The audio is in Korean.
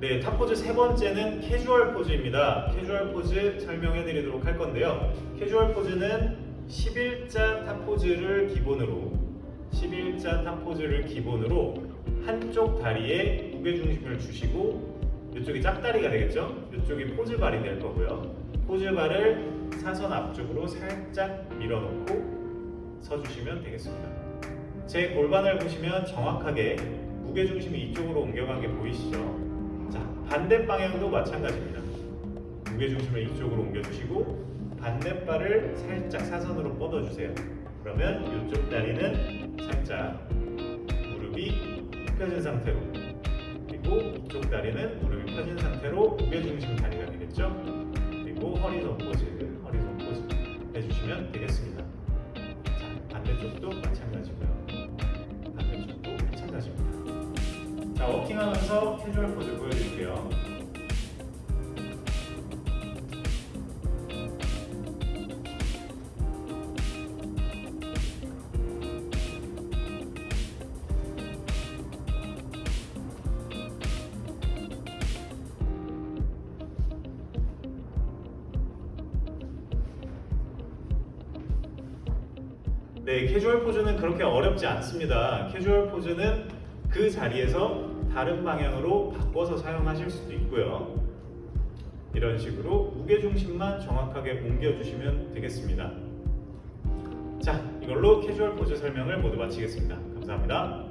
네, 탑포즈 세 번째는 캐주얼 포즈입니다. 캐주얼 포즈 설명해 드리도록 할 건데요. 캐주얼 포즈는 11자 탑포즈를 기본으로 11자 탑포즈를 기본으로 한쪽 다리에 무게중심을 주시고 이쪽이 짝다리가 되겠죠? 이쪽이 포즈발이 될 거고요. 포즈발을 사선 앞쪽으로 살짝 밀어놓고 서주시면 되겠습니다. 제 골반을 보시면 정확하게 무게중심이 이쪽으로 옮겨간 게 보이시죠? 자, 반대 방향도 마찬가지입니다. 무게중심을 이쪽으로 옮겨주시고 반대발을 살짝 사선으로 뻗어주세요. 그러면 이쪽 다리는 살짝 무릎이 펴진 상태로 그리고 이쪽 다리는 무릎이 펴진 상태로 무게중심 다리가 되겠죠? 그리고 허리선 포즈, 허리선 포즈 해주시면 되겠습니다. 자, 반대쪽도 마찬가지고요. 자, 워킹하면서 캐주얼 포즈 보여드릴게요. 네, 캐주얼 포즈는 그렇게 어렵지 않습니다. 캐주얼 포즈는 그 자리에서 다른 방향으로 바꿔서 사용하실 수도 있고요. 이런 식으로 무게중심만 정확하게 옮겨주시면 되겠습니다. 자, 이걸로 캐주얼 포즈 설명을 모두 마치겠습니다. 감사합니다.